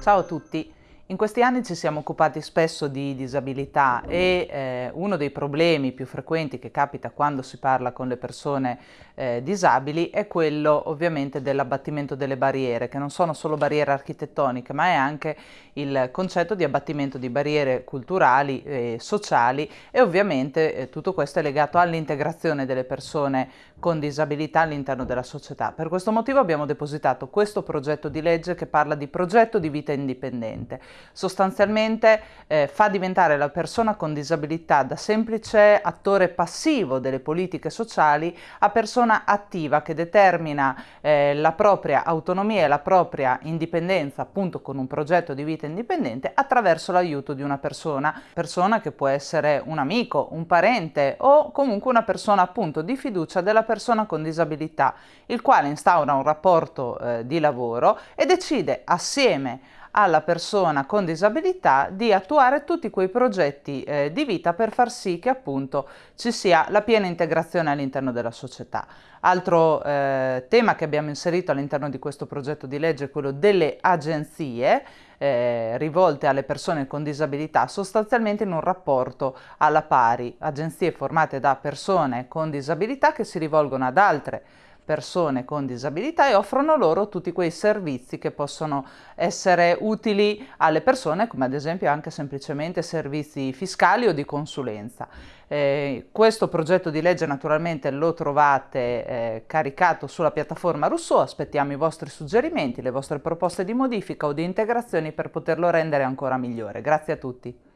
Ciao a tutti! In questi anni ci siamo occupati spesso di disabilità e eh, uno dei problemi più frequenti che capita quando si parla con le persone eh, disabili è quello ovviamente dell'abbattimento delle barriere, che non sono solo barriere architettoniche, ma è anche il concetto di abbattimento di barriere culturali e sociali e ovviamente eh, tutto questo è legato all'integrazione delle persone con disabilità all'interno della società. Per questo motivo abbiamo depositato questo progetto di legge che parla di progetto di vita indipendente sostanzialmente eh, fa diventare la persona con disabilità da semplice attore passivo delle politiche sociali a persona attiva che determina eh, la propria autonomia e la propria indipendenza appunto con un progetto di vita indipendente attraverso l'aiuto di una persona, persona che può essere un amico, un parente o comunque una persona appunto di fiducia della persona con disabilità, il quale instaura un rapporto eh, di lavoro e decide assieme alla persona con disabilità di attuare tutti quei progetti eh, di vita per far sì che appunto ci sia la piena integrazione all'interno della società. Altro eh, tema che abbiamo inserito all'interno di questo progetto di legge è quello delle agenzie eh, rivolte alle persone con disabilità sostanzialmente in un rapporto alla pari, agenzie formate da persone con disabilità che si rivolgono ad altre persone con disabilità e offrono loro tutti quei servizi che possono essere utili alle persone, come ad esempio anche semplicemente servizi fiscali o di consulenza. Eh, questo progetto di legge naturalmente lo trovate eh, caricato sulla piattaforma Rousseau, aspettiamo i vostri suggerimenti, le vostre proposte di modifica o di integrazioni per poterlo rendere ancora migliore. Grazie a tutti.